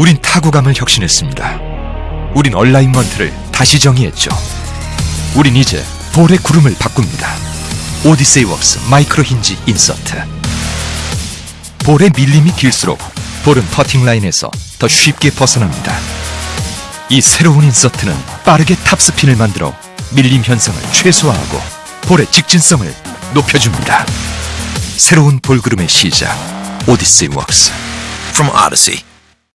우린 타구감을 혁신했습니다. 우린 alignment를 다시 정의했죠. 우린 이제 볼의 구름을 바꿉니다. 오디세이 Works Micro Hinge Insert. 볼의 밀림이 길수록 볼은 퍼팅 라인에서 더 쉽게 벗어납니다. 이 새로운 인서트는 빠르게 탑스핀을 만들어 밀림 현상을 최소화하고 볼의 직진성을 높여줍니다. 새로운 볼 구름의 시작 오디세이 웍스 From Odyssey.